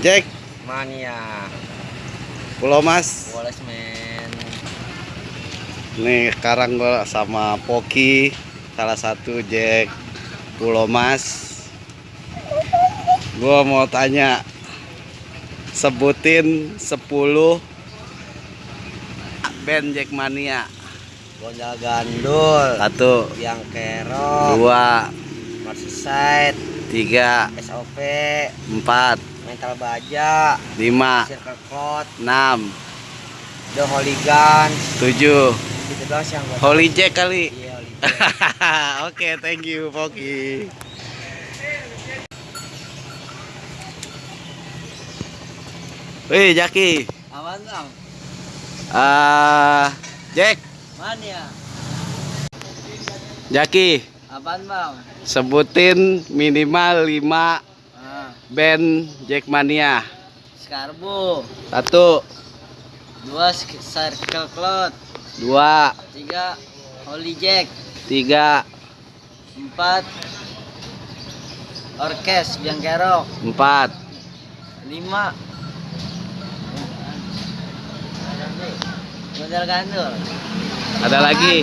Jack, Mania. Pulau Mas. Wallace men. Nih sekarang gue sama Poki, salah satu Jack Pulau Mas. Gue mau tanya, sebutin 10 band Jackmania. Gondal Gandul. Satu, Yang Kerok. dua, Merseyside. tiga, SOP. empat, Mental Baja. lima, Circle Cloud. enam, The Hooligans. tujuh. Gitu doang yang gue Holy Jack kali. Iya, Hooligan. Oke, thank you Poki. Wih, Jaki. Aman bang. Ah, Jack, Mania. Jaki, Apaan bang? sebutin minimal 5 Ah, band Jackmania. Skarbo. Satu, Dua Circle Cloud. dua, Tiga Holy Jack. tiga, Empat Orkes Biang Kerok. empat. lima modal gandul Ada lagi?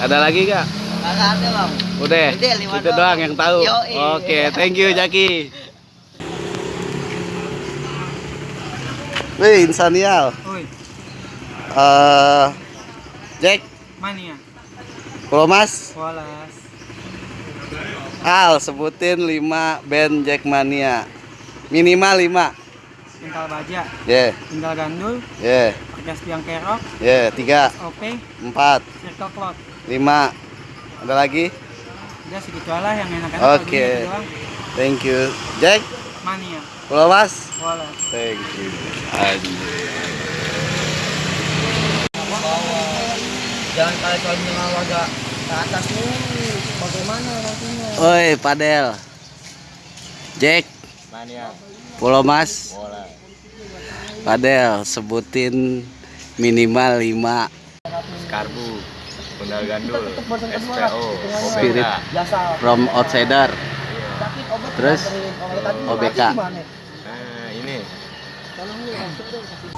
Ada lagi gak? Kagak ada bang Udah, Udah, itu doang. doang yang tahu. Yoi. Oke, thank you Jaki. Wih, Insanial. Oi, Eh, Jack, mania, Pulau Mas, Wallace, Al, sebutin 5 band Jackmania. Minimal 5. Mental Baja, Ya, Tinggal Gandul, ya, Orkes Biang Kerok, ya, 3, OP, 4, Circle Cloud. 5. Ada lagi? Udah segitu lah yang enak-enak Oke. doang. Thank you. Jack, Mania, Pulau Mas. Wallace. Thank you. Anjir. jangan kali kalau dengan warga ke atas nih bagaimana nantinya Oi, Padel. Jack, mania Pulau Mas. bola Padel, sebutin minimal 5 Skarbu, Bundal Gandul, SPO, Spirit. From outsider. Terus? OBK. Nah, ini Tolong lu, langsung dong, kasih.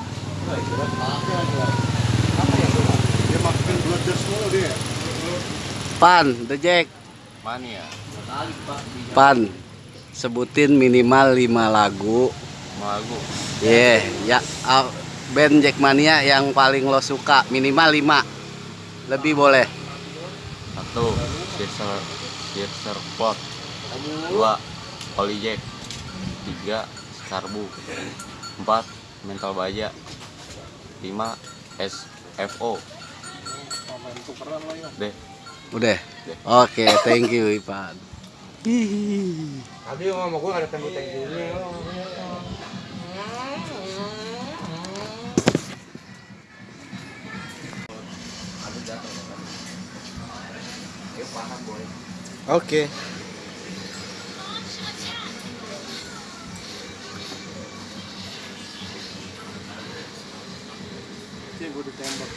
Pan, The Jack. mania, Pan, sebutin minimal 5 lagu. Malagu, Yeah, ya uh, band Jackmania yang paling lo suka minimal 5. Lebih boleh. satu, Sirser, Sirser Plot, dua, Holy Jack, tiga, Skarbu, empat, Mental Baja, lima, SFO. Deh, Udah. Oke, thank you Ipan. Tadi ngomong gue ada Oke. gue ditembak.